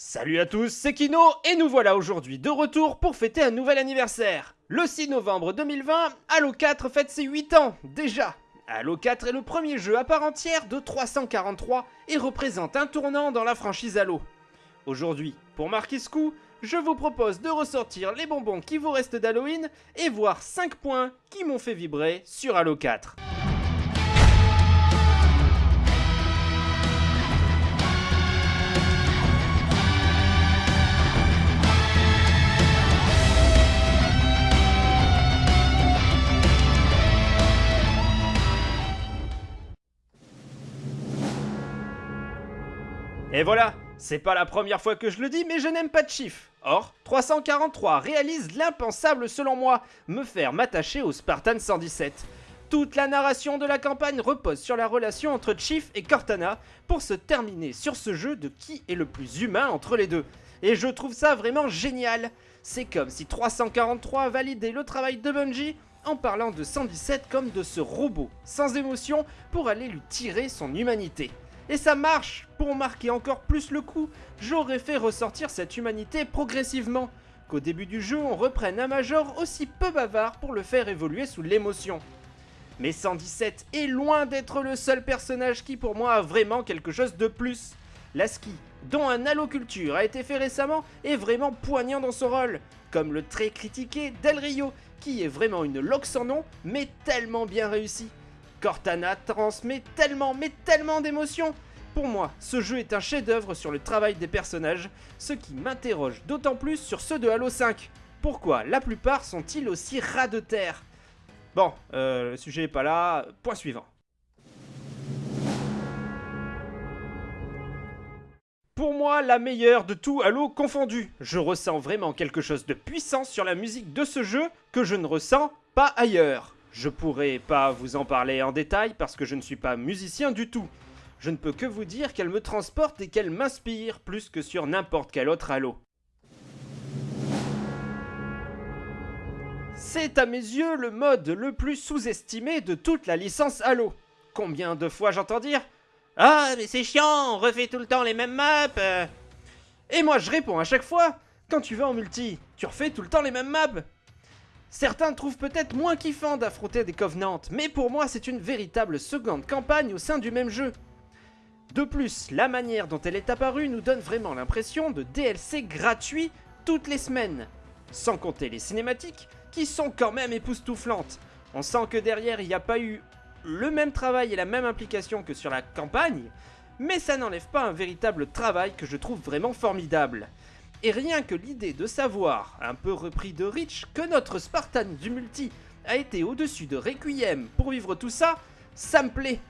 Salut à tous, c'est Kino et nous voilà aujourd'hui de retour pour fêter un nouvel anniversaire. Le 6 novembre 2020, Halo 4 fête ses 8 ans, déjà. Halo 4 est le premier jeu à part entière de 343 et représente un tournant dans la franchise Halo. Aujourd'hui, pour marquer ce coup, je vous propose de ressortir les bonbons qui vous restent d'Halloween et voir 5 points qui m'ont fait vibrer sur Halo 4. Et voilà, c'est pas la première fois que je le dis, mais je n'aime pas de. Or, 343 réalise l'impensable selon moi, me faire m'attacher au Spartan 117. Toute la narration de la campagne repose sur la relation entre Chief et Cortana pour se terminer sur ce jeu de qui est le plus humain entre les deux. Et je trouve ça vraiment génial. C'est comme si 343 validait le travail de Bungie en parlant de 117 comme de ce robot sans émotion pour aller lui tirer son humanité. Et ça marche Pour marquer encore plus le coup, j'aurais fait ressortir cette humanité progressivement, qu'au début du jeu on reprenne un Major aussi peu bavard pour le faire évoluer sous l'émotion. Mais 117 est loin d'être le seul personnage qui pour moi a vraiment quelque chose de plus. Lasky, dont un Halo-Culture a été fait récemment, est vraiment poignant dans son rôle, comme le très critiqué Del Rio, qui est vraiment une loque sans nom, mais tellement bien réussi. Cortana transmet tellement, mais tellement d'émotions pour moi, ce jeu est un chef-d'œuvre sur le travail des personnages, ce qui m'interroge d'autant plus sur ceux de Halo 5. Pourquoi la plupart sont-ils aussi ras de terre? Bon, euh, le sujet est pas là, point suivant. Pour moi, la meilleure de tout Halo confondu. Je ressens vraiment quelque chose de puissant sur la musique de ce jeu que je ne ressens pas ailleurs. Je pourrais pas vous en parler en détail parce que je ne suis pas musicien du tout. Je ne peux que vous dire qu'elle me transporte et qu'elle m'inspire plus que sur n'importe quel autre Halo. C'est à mes yeux le mode le plus sous-estimé de toute la licence Halo. Combien de fois j'entends dire Ah mais c'est chiant, on refait tout le temps les mêmes maps Et moi je réponds à chaque fois Quand tu vas en multi, tu refais tout le temps les mêmes maps Certains trouvent peut-être moins kiffant d'affronter des Covenants, mais pour moi c'est une véritable seconde campagne au sein du même jeu. De plus, la manière dont elle est apparue nous donne vraiment l'impression de DLC gratuit toutes les semaines. Sans compter les cinématiques, qui sont quand même époustouflantes. On sent que derrière il n'y a pas eu le même travail et la même implication que sur la campagne, mais ça n'enlève pas un véritable travail que je trouve vraiment formidable. Et rien que l'idée de savoir, un peu repris de Rich, que notre Spartan du multi a été au-dessus de Requiem pour vivre tout ça, ça me plaît.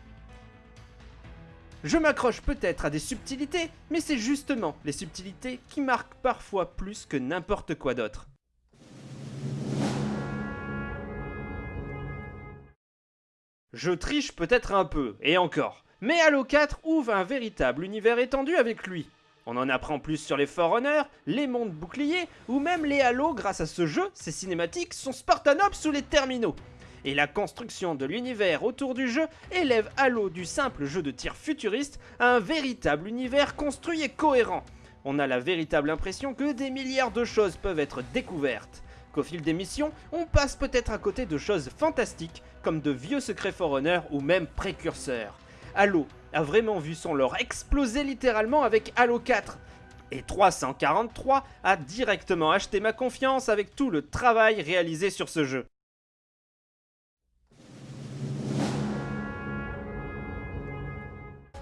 Je m'accroche peut-être à des subtilités, mais c'est justement les subtilités qui marquent parfois plus que n'importe quoi d'autre. Je triche peut-être un peu, et encore, mais Halo 4 ouvre un véritable univers étendu avec lui. On en apprend plus sur les Forerunners, les mondes boucliers, ou même les Halo grâce à ce jeu, ces cinématiques sont Spartanops ou les terminaux. Et la construction de l'univers autour du jeu élève Halo du simple jeu de tir futuriste à un véritable univers construit et cohérent. On a la véritable impression que des milliards de choses peuvent être découvertes. Qu'au fil des missions, on passe peut-être à côté de choses fantastiques comme de vieux secrets Forerunner ou même précurseurs. Halo a vraiment vu son lore exploser littéralement avec Halo 4. Et 343 a directement acheté ma confiance avec tout le travail réalisé sur ce jeu.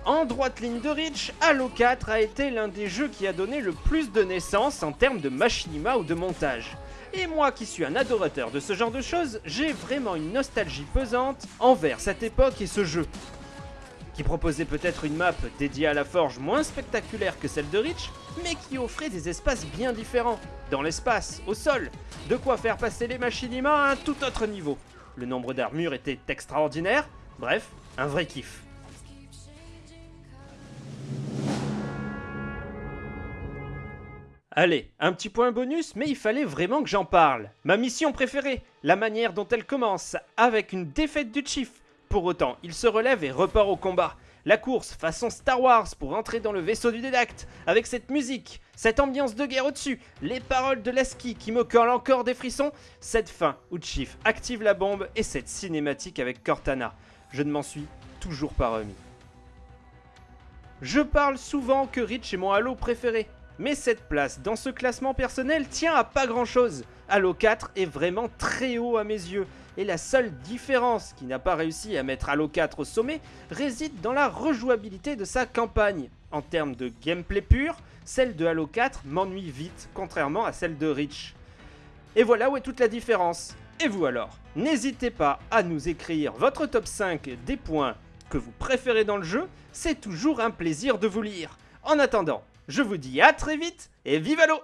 En droite ligne de Reach, Halo 4 a été l'un des jeux qui a donné le plus de naissance en termes de machinima ou de montage. Et moi qui suis un adorateur de ce genre de choses, j'ai vraiment une nostalgie pesante envers cette époque et ce jeu qui proposait peut-être une map dédiée à la forge moins spectaculaire que celle de Reach, mais qui offrait des espaces bien différents, dans l'espace, au sol, de quoi faire passer les machinima à un tout autre niveau. Le nombre d'armures était extraordinaire, bref, un vrai kiff. Allez, un petit point bonus, mais il fallait vraiment que j'en parle. Ma mission préférée, la manière dont elle commence, avec une défaite du Chief, pour autant, il se relève et repart au combat. La course façon Star Wars pour entrer dans le vaisseau du dédacte, avec cette musique, cette ambiance de guerre au-dessus, les paroles de Lasky qui me collent encore des frissons, cette fin où Chief active la bombe et cette cinématique avec Cortana. Je ne m'en suis toujours pas remis. Je parle souvent que Reach est mon Halo préféré, mais cette place dans ce classement personnel tient à pas grand chose. Halo 4 est vraiment très haut à mes yeux, et la seule différence qui n'a pas réussi à mettre Halo 4 au sommet réside dans la rejouabilité de sa campagne. En termes de gameplay pur, celle de Halo 4 m'ennuie vite, contrairement à celle de Reach. Et voilà où est toute la différence. Et vous alors N'hésitez pas à nous écrire votre top 5 des points que vous préférez dans le jeu, c'est toujours un plaisir de vous lire. En attendant, je vous dis à très vite et vive l'eau